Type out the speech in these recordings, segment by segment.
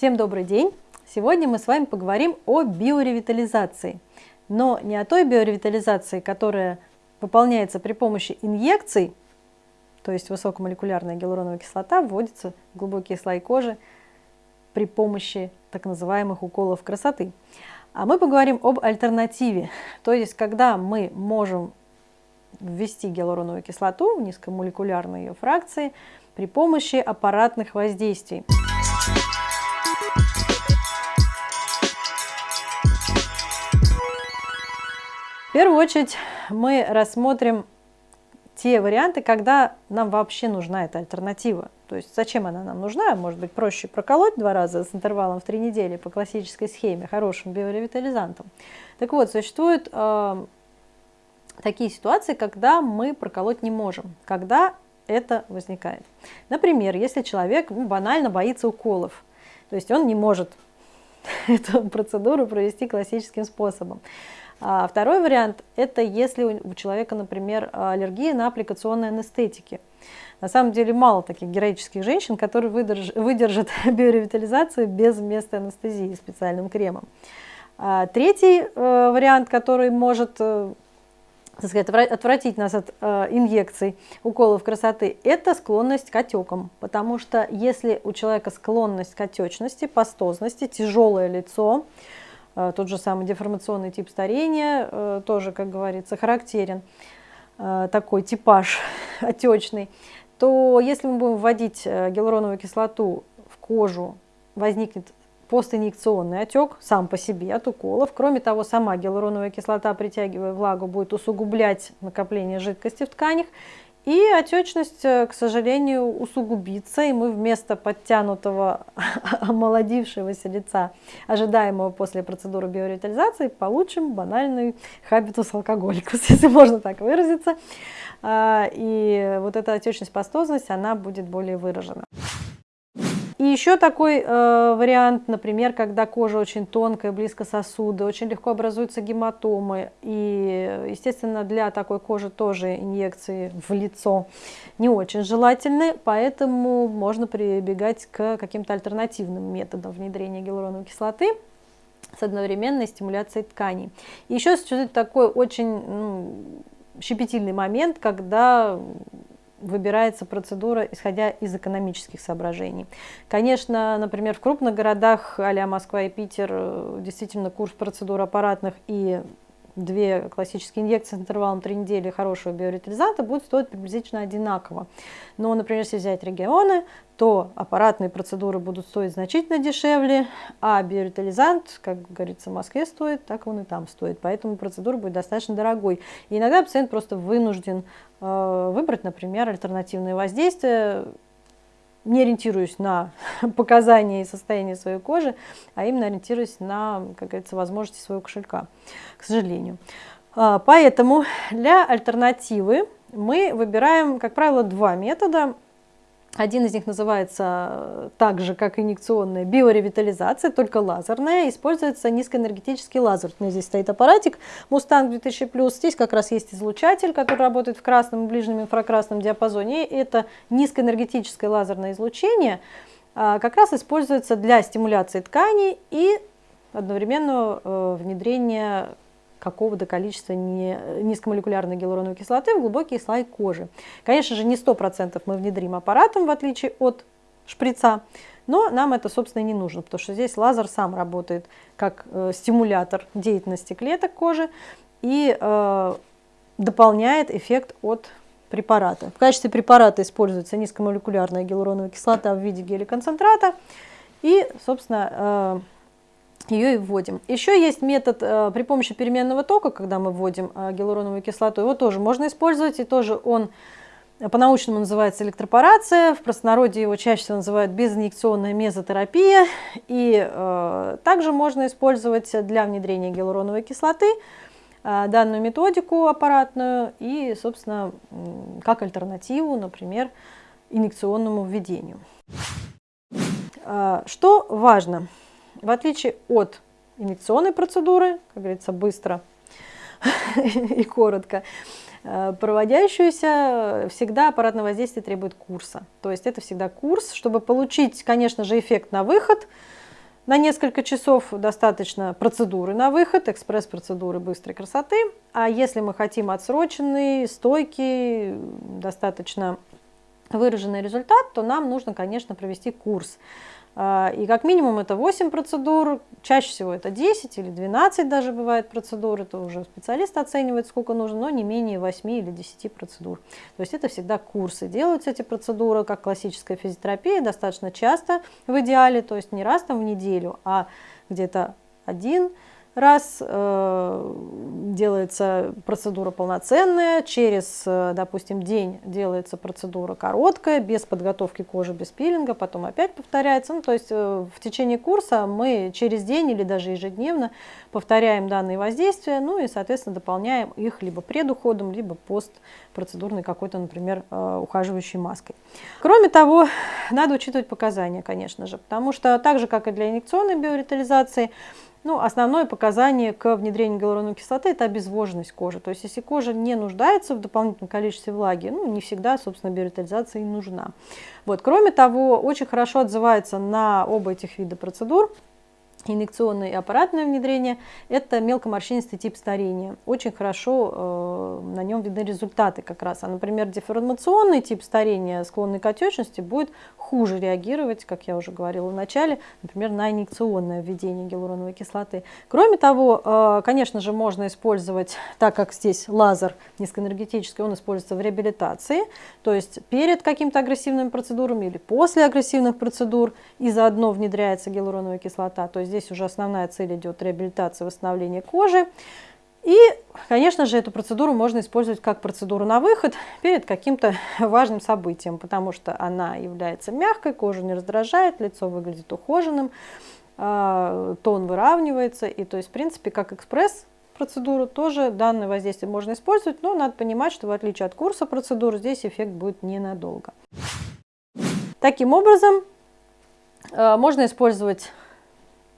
Всем добрый день! Сегодня мы с вами поговорим о биоревитализации, но не о той биоревитализации, которая выполняется при помощи инъекций, то есть высокомолекулярная гиалуроновая кислота вводится в глубокие слои кожи при помощи так называемых уколов красоты. А мы поговорим об альтернативе, то есть когда мы можем ввести гиалуроновую кислоту в низкомолекулярной ее фракции при помощи аппаратных воздействий. В первую очередь мы рассмотрим те варианты, когда нам вообще нужна эта альтернатива. То есть зачем она нам нужна? Может быть проще проколоть два раза с интервалом в три недели по классической схеме, хорошим биоревитализантом. Так вот, существуют э, такие ситуации, когда мы проколоть не можем, когда это возникает. Например, если человек ну, банально боится уколов, то есть он не может эту процедуру провести классическим способом. А второй вариант – это если у человека, например, аллергия на аппликационные анестетики. На самом деле мало таких героических женщин, которые выдерж, выдержат биоревитализацию без места анестезии специальным кремом. А третий э, вариант, который может э, так сказать, отвратить нас от э, инъекций, уколов красоты, это склонность к отекам. Потому что если у человека склонность к отечности, пастозности, тяжелое лицо, тот же самый деформационный тип старения, э, тоже, как говорится, характерен, э, такой типаж отечный, то если мы будем вводить э, гиалуроновую кислоту в кожу, возникнет постинъекционный отек сам по себе от уколов. Кроме того, сама гиалуроновая кислота, притягивая влагу, будет усугублять накопление жидкости в тканях. И отечность, э, к сожалению, усугубится, и мы вместо подтянутого, омолодившегося лица, ожидаемого после процедуры биоревитализации, получим банальный хабитус алкоголикус, если можно так выразиться. А, и вот эта отечность, пастозность, она будет более выражена. Еще такой э, вариант, например, когда кожа очень тонкая, близко сосуды, очень легко образуются гематомы. И, естественно, для такой кожи тоже инъекции в лицо не очень желательны, поэтому можно прибегать к каким-то альтернативным методам внедрения гиалуроновой кислоты с одновременной стимуляцией тканей. Еще такой очень ну, щепетильный момент, когда выбирается процедура, исходя из экономических соображений. Конечно, например, в крупных городах, а Москва и Питер, э, действительно курс процедур аппаратных и две классические инъекции с интервалом 3 недели хорошего биоритализанта будет стоить приблизительно одинаково. Но, например, если взять регионы, то аппаратные процедуры будут стоить значительно дешевле, а биоритализант, как говорится, в Москве стоит, так он и там стоит. Поэтому процедура будет достаточно дорогой. И иногда пациент просто вынужден э, выбрать, например, альтернативные воздействия, не ориентируюсь на показания и состояние своей кожи, а именно ориентируюсь на, как говорится, возможности своего кошелька, к сожалению. А, поэтому для альтернативы мы выбираем, как правило, два метода. Один из них называется э, так же, как инъекционная биоревитализация, только лазерная. Используется низкоэнергетический лазер. У меня здесь стоит аппаратик Mustang 2000+. Здесь как раз есть излучатель, который работает в красном и ближнем инфракрасном диапазоне. И это низкоэнергетическое лазерное излучение а, как раз используется для стимуляции тканей и одновременного э, внедрения какого-то количества не, низкомолекулярной гиалуроновой кислоты в глубокий слой кожи. Конечно же, не 100% мы внедрим аппаратом, в отличие от шприца, но нам это, собственно, не нужно, потому что здесь лазер сам работает как э, стимулятор деятельности клеток кожи и э, дополняет эффект от препарата. В качестве препарата используется низкомолекулярная гиалуроновая кислота в виде геликонцентрата и, собственно, э, ее и вводим. Еще есть метод э, при помощи переменного тока, когда мы вводим э, гиалуроновую кислоту, его тоже можно использовать, и тоже он по-научному называется электропорация, в простонародье его чаще всего называют безинъекционная мезотерапия, и э, также можно использовать для внедрения гиалуроновой кислоты э, данную методику аппаратную и, собственно, как альтернативу, например, инъекционному введению. Э, что важно? В отличие от инъекционной процедуры, как говорится, быстро и коротко, э, проводящуюся всегда аппаратное воздействие требует курса. То есть это всегда курс, чтобы получить, конечно же, эффект на выход, На несколько часов достаточно процедуры на выход, экспресс-процедуры быстрой красоты. А если мы хотим отсроченный, стойкий, достаточно выраженный результат, то нам нужно, конечно, провести курс. А, и как минимум это 8 процедур, чаще всего это 10 или 12 даже бывает процедур, это уже специалист оценивает, сколько нужно, но не менее 8 или 10 процедур. То есть это всегда курсы. Делаются эти процедуры, как классическая физиотерапия, достаточно часто в идеале, то есть не раз там в неделю, а где-то один раз э, делается процедура полноценная, через, э, допустим, день делается процедура короткая, без подготовки кожи, без пилинга, потом опять повторяется. Ну, то есть э, в течение курса мы через день или даже ежедневно повторяем данные воздействия, ну и, соответственно, дополняем их либо предуходом, либо постпроцедурной какой-то, например, э, ухаживающей маской. Кроме того, надо учитывать показания, конечно же, потому что так же, как и для инъекционной биоритализации, ну, основное показание к внедрению гиалуроновой кислоты – это обезвоженность кожи. То есть, если кожа не нуждается в дополнительном количестве влаги, ну, не всегда, собственно, биоритализация и нужна. Вот. Кроме того, очень хорошо отзывается на оба этих вида процедур инъекционное и аппаратное внедрение – это мелкоморщинистый тип старения. Очень хорошо э, на нем видны результаты как раз. А, например, деформационный тип старения, склонный к отечности, будет хуже реагировать, как я уже говорила в начале, например, на инъекционное введение гиалуроновой кислоты. Кроме того, э, конечно же, можно использовать, так как здесь лазер низкоэнергетический, он используется в реабилитации, то есть перед каким-то агрессивными процедурами или после агрессивных процедур, и заодно внедряется гиалуроновая кислота. То есть здесь уже основная цель идет реабилитация, восстановление кожи. И, конечно же, эту процедуру можно использовать как процедуру на выход перед каким-то важным событием, потому что она является мягкой, кожу не раздражает, лицо выглядит ухоженным, а, тон выравнивается. И то есть, в принципе, как экспресс процедуру тоже данное воздействие можно использовать, но надо понимать, что в отличие от курса процедур, здесь эффект будет ненадолго. Таким образом, а, можно использовать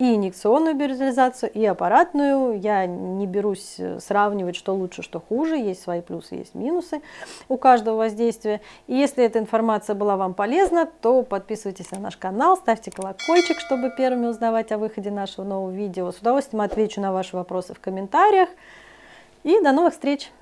и инъекционную биоритализацию, и аппаратную. Я не берусь э, сравнивать, что лучше, что хуже. Есть свои плюсы, есть минусы у каждого воздействия. И если эта информация была вам полезна, то подписывайтесь на наш канал, ставьте колокольчик, чтобы первыми узнавать о выходе нашего нового видео. С удовольствием отвечу на ваши вопросы в комментариях. И до новых встреч!